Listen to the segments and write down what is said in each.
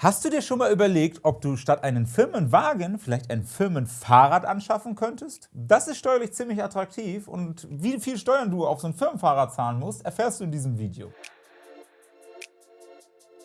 Hast du dir schon mal überlegt, ob du statt einen Firmenwagen vielleicht ein Firmenfahrrad anschaffen könntest? Das ist steuerlich ziemlich attraktiv und wie viel Steuern du auf so ein Firmenfahrrad zahlen musst, erfährst du in diesem Video.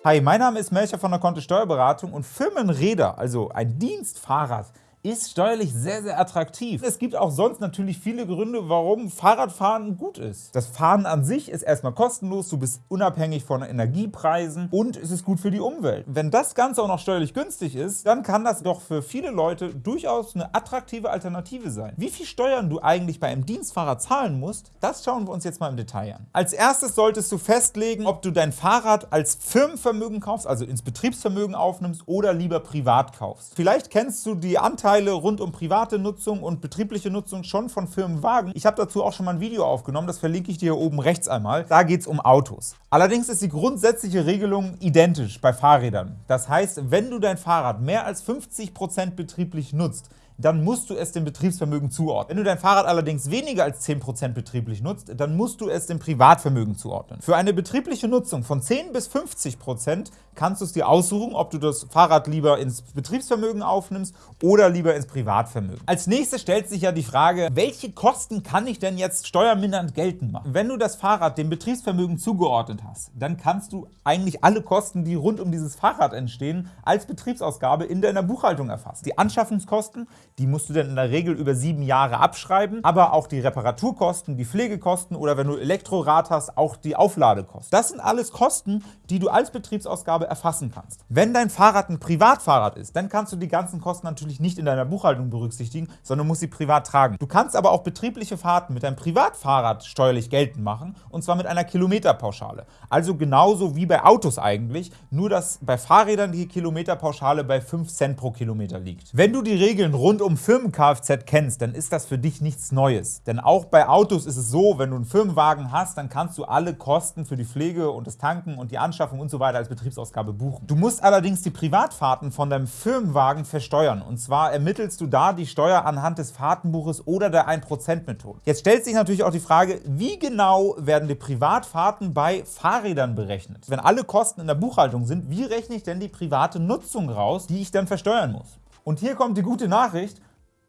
Hi, mein Name ist Melcher von der Kontist Steuerberatung und Firmenräder, also ein Dienstfahrrad, ist steuerlich sehr, sehr attraktiv. Es gibt auch sonst natürlich viele Gründe, warum Fahrradfahren gut ist. Das Fahren an sich ist erstmal kostenlos, du bist unabhängig von Energiepreisen und es ist gut für die Umwelt. Wenn das Ganze auch noch steuerlich günstig ist, dann kann das doch für viele Leute durchaus eine attraktive Alternative sein. Wie viel Steuern du eigentlich bei einem Dienstfahrrad zahlen musst, das schauen wir uns jetzt mal im Detail an. Als erstes solltest du festlegen, ob du dein Fahrrad als Firmenvermögen kaufst, also ins Betriebsvermögen aufnimmst oder lieber privat kaufst. Vielleicht kennst du die Anteile Vorteile rund um private Nutzung und betriebliche Nutzung schon von Firmenwagen. Ich habe dazu auch schon mal ein Video aufgenommen, das verlinke ich dir hier oben rechts einmal. Da geht es um Autos. Allerdings ist die grundsätzliche Regelung identisch bei Fahrrädern. Das heißt, wenn du dein Fahrrad mehr als 50% betrieblich nutzt, dann musst du es dem Betriebsvermögen zuordnen. Wenn du dein Fahrrad allerdings weniger als 10% betrieblich nutzt, dann musst du es dem Privatvermögen zuordnen. Für eine betriebliche Nutzung von 10 bis 50% kannst du es dir aussuchen, ob du das Fahrrad lieber ins Betriebsvermögen aufnimmst oder lieber ins Privatvermögen. Als nächstes stellt sich ja die Frage, welche Kosten kann ich denn jetzt steuermindernd geltend machen? Wenn du das Fahrrad dem Betriebsvermögen zugeordnet hast, dann kannst du eigentlich alle Kosten, die rund um dieses Fahrrad entstehen, als Betriebsausgabe in deiner Buchhaltung erfassen. Die Anschaffungskosten, die musst du dann in der Regel über sieben Jahre abschreiben, aber auch die Reparaturkosten, die Pflegekosten oder wenn du Elektrorad hast, auch die Aufladekosten. Das sind alles Kosten, die du als Betriebsausgabe erfassen kannst. Wenn dein Fahrrad ein Privatfahrrad ist, dann kannst du die ganzen Kosten natürlich nicht in deiner Buchhaltung berücksichtigen, sondern musst sie privat tragen. Du kannst aber auch betriebliche Fahrten mit deinem Privatfahrrad steuerlich geltend machen, und zwar mit einer Kilometerpauschale. Also genauso wie bei Autos eigentlich, nur dass bei Fahrrädern die Kilometerpauschale bei 5 Cent pro Kilometer liegt. Wenn du die Regeln rund um Firmen-Kfz kennst, dann ist das für dich nichts Neues. Denn auch bei Autos ist es so, wenn du einen Firmenwagen hast, dann kannst du alle Kosten für die Pflege und das Tanken und die Anschaffung und so als Betriebsausgabe buchen. Du musst allerdings die Privatfahrten von deinem Firmenwagen versteuern. Und zwar ermittelst du da die Steuer anhand des Fahrtenbuches oder der 1%-Methode. Jetzt stellt sich natürlich auch die Frage, wie genau werden die Privatfahrten bei Fahrrädern berechnet? Wenn alle Kosten in der Buchhaltung sind, wie rechne ich denn die private Nutzung raus, die ich dann versteuern muss? Und hier kommt die gute Nachricht,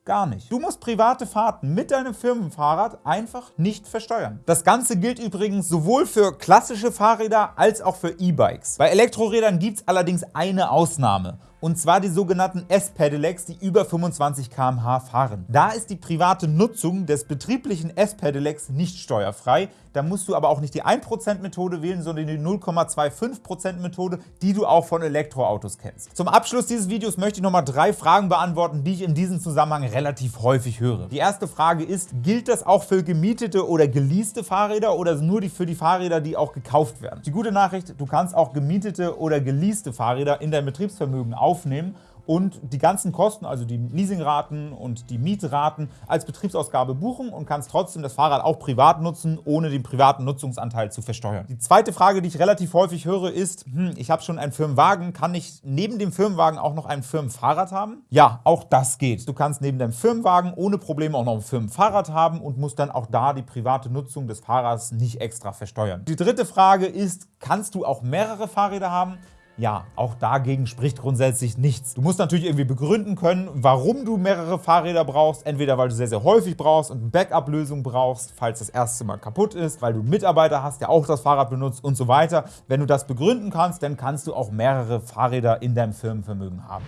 Gar nicht. Du musst private Fahrten mit deinem Firmenfahrrad einfach nicht versteuern. Das Ganze gilt übrigens sowohl für klassische Fahrräder als auch für E-Bikes. Bei Elektrorädern gibt es allerdings eine Ausnahme und zwar die sogenannten S-Pedelecs, die über 25 km/h fahren. Da ist die private Nutzung des betrieblichen S-Pedelecs nicht steuerfrei, da musst du aber auch nicht die 1%-Methode wählen, sondern die 0,25%-Methode, die du auch von Elektroautos kennst. Zum Abschluss dieses Videos möchte ich noch mal drei Fragen beantworten, die ich in diesem Zusammenhang relativ häufig höre. Die erste Frage ist, gilt das auch für gemietete oder geleaste Fahrräder oder nur für die Fahrräder, die auch gekauft werden? Die gute Nachricht, du kannst auch gemietete oder geleaste Fahrräder in dein Betriebsvermögen aufnehmen und die ganzen Kosten, also die Leasingraten und die Mietraten, als Betriebsausgabe buchen und kannst trotzdem das Fahrrad auch privat nutzen, ohne den privaten Nutzungsanteil zu versteuern. Die zweite Frage, die ich relativ häufig höre, ist, hm, ich habe schon einen Firmenwagen, kann ich neben dem Firmenwagen auch noch ein Firmenfahrrad haben? Ja, auch das geht. Du kannst neben deinem Firmenwagen ohne Probleme auch noch ein Firmenfahrrad haben und musst dann auch da die private Nutzung des Fahrrads nicht extra versteuern. Die dritte Frage ist, kannst du auch mehrere Fahrräder haben? Ja, auch dagegen spricht grundsätzlich nichts. Du musst natürlich irgendwie begründen können, warum du mehrere Fahrräder brauchst. Entweder weil du sehr, sehr häufig brauchst und eine Backup-Lösung brauchst, falls das erste Mal kaputt ist, weil du einen Mitarbeiter hast, der auch das Fahrrad benutzt und so weiter. Wenn du das begründen kannst, dann kannst du auch mehrere Fahrräder in deinem Firmenvermögen haben.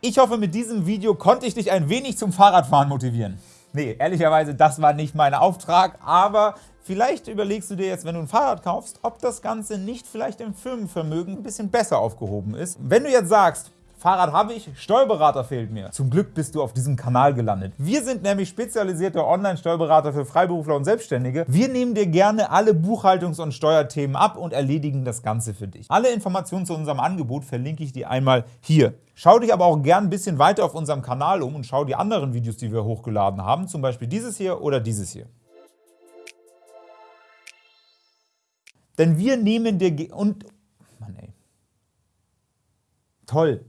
Ich hoffe, mit diesem Video konnte ich dich ein wenig zum Fahrradfahren motivieren. Nee, ehrlicherweise, das war nicht mein Auftrag, aber Vielleicht überlegst du dir jetzt, wenn du ein Fahrrad kaufst, ob das Ganze nicht vielleicht im Firmenvermögen ein bisschen besser aufgehoben ist. Wenn du jetzt sagst, Fahrrad habe ich, Steuerberater fehlt mir. Zum Glück bist du auf diesem Kanal gelandet. Wir sind nämlich spezialisierte Online-Steuerberater für Freiberufler und Selbstständige. Wir nehmen dir gerne alle Buchhaltungs- und Steuerthemen ab und erledigen das Ganze für dich. Alle Informationen zu unserem Angebot verlinke ich dir einmal hier. Schau dich aber auch gern ein bisschen weiter auf unserem Kanal um und schau die anderen Videos, die wir hochgeladen haben, zum Beispiel dieses hier oder dieses hier. Denn wir nehmen dir... und... Mann ey. Toll.